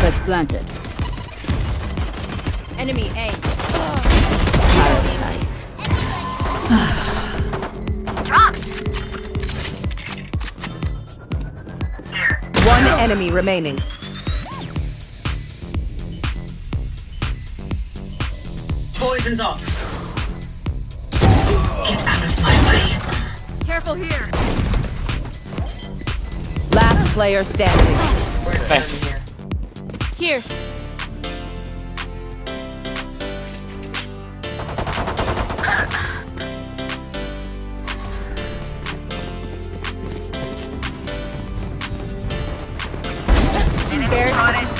Spike planted. Enemy A. Parasite. Dropped. One enemy remaining. Poison's off. Get out of my way. Careful here. Last player standing. Nice. Here. Embarrassing.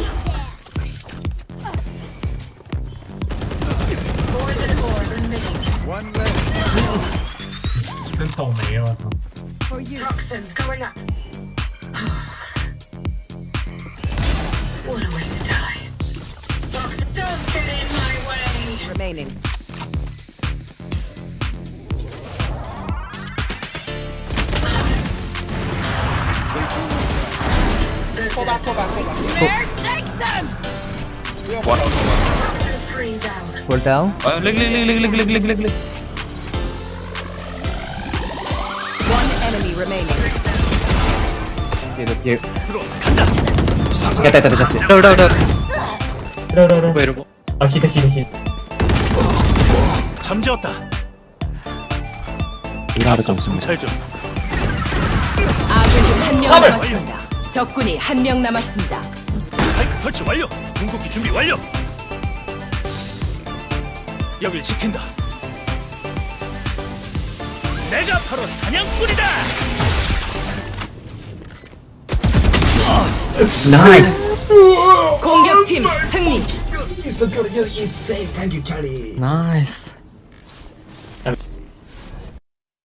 One left. ขึ้นตรงนี้วะ you. Toxins going up. what a way to die. Toxins, don't get in my way. Remaining. Back, back, back. Take them? Toxins down. fall down. Uh, look, look, look, look, look, look, look, look. One enemy remaining. 뒤에 너 뒤에. 됐다 됐다 됐다. 들어 들어 들어. 들어 들어 들어. 이러고? 아 히트 히트 히트. 잠재웠다. 이라도 좀 좀. 잘 좀. 아군이 한 명 남았습니다. 적군이 한 명 남았습니다. 설치 완료. 궁극기 준비 완료. 여길 지킨다. 내가 바로 사냥꾼이다. 나이스. 공격팀 승리. 나이스.